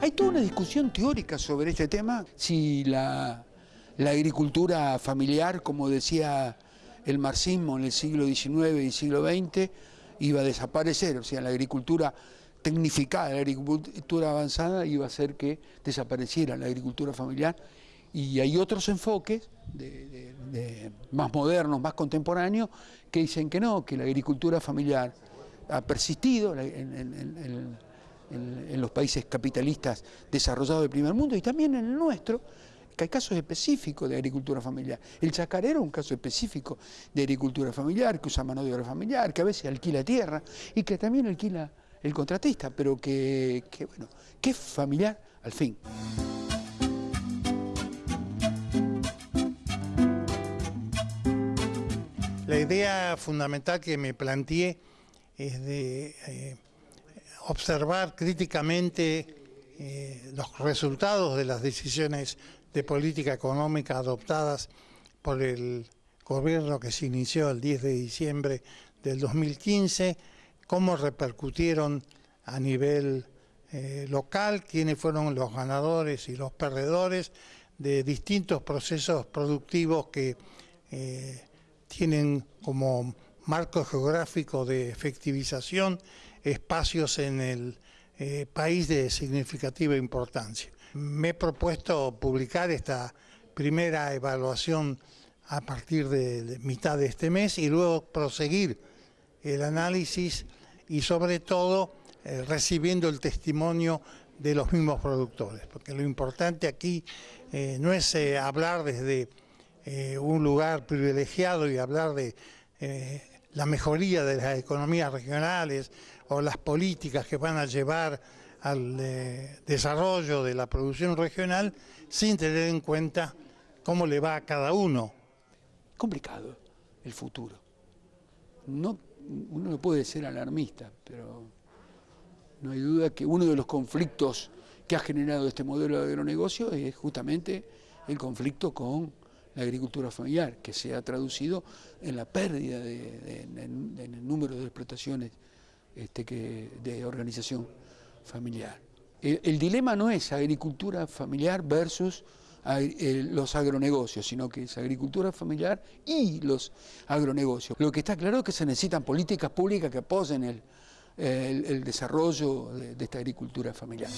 Hay toda una discusión teórica sobre este tema, si la, agricultura familiar, como decía el marxismo en el siglo XIX y siglo XX, iba a desaparecer, o sea, la agricultura tecnificada, la agricultura avanzada iba a hacer que desapareciera la agricultura familiar. Y hay otros enfoques más modernos, más contemporáneos, que dicen que no, que la agricultura familiar ha persistido en, los países capitalistas desarrollados del primer mundo y también en el nuestro, que hay casos específicos de agricultura familiar. El chacarero es un caso específico de agricultura familiar, que usa mano de obra familiar, que a veces alquila tierra y que también alquila el contratista, pero que, bueno, que es familiar al fin. La idea fundamental que me planteé es de eh, observar críticamente eh, los resultados de las decisiones de política económica adoptadas por el gobierno que se inició el 10 de diciembre del 2015, cómo repercutieron a nivel eh, local, quiénes fueron los ganadores y los perdedores de distintos procesos productivos que tienen como marco geográfico de efectivización espacios en el eh, país de significativa importancia. Me he propuesto publicar esta primera evaluación a partir de mitad de este mes y luego proseguir el análisis y sobre todo eh, recibiendo el testimonio de los mismos productores, porque lo importante aquí eh, no es hablar desde un lugar privilegiado y hablar de la mejoría de las economías regionales o las políticas que van a llevar al eh, desarrollo de la producción regional sin tener en cuenta cómo le va a cada uno. Complicado el futuro. No, uno no puede ser alarmista, pero no hay duda que uno de los conflictos que ha generado este modelo de agronegocio es justamente el conflicto con la agricultura familiar, que se ha traducido en la pérdida de, en, el número de explotaciones este, de organización familiar. El, dilema no es agricultura familiar versus los agronegocios, sino que es agricultura familiar y los agronegocios. Lo que está claro es que se necesitan políticas públicas que apoyen el desarrollo de esta agricultura familiar.